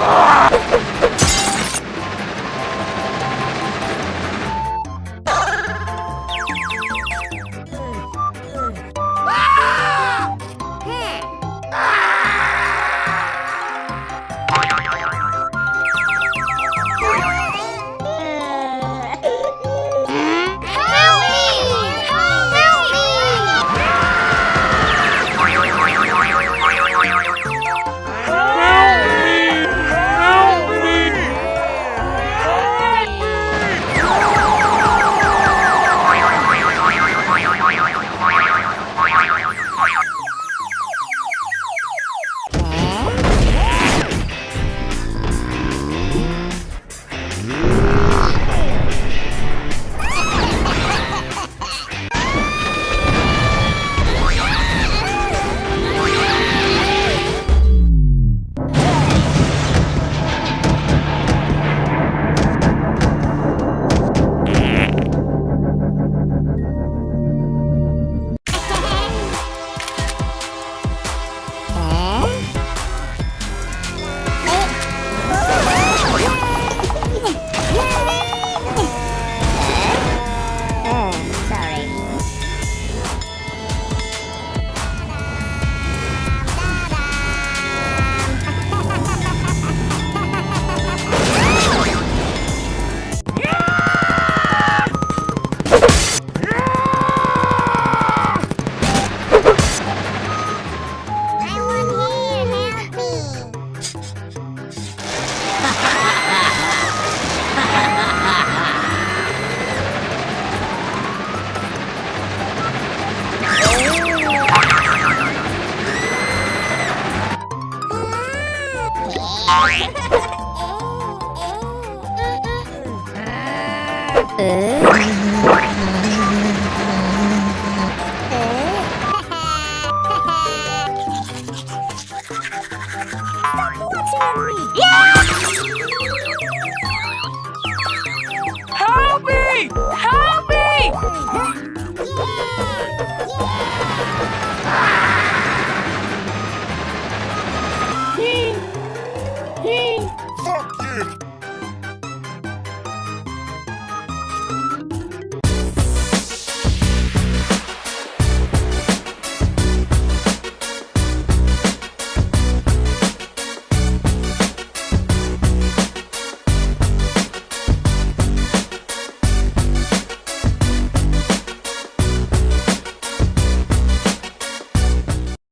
Ah! Uh... Fuck you!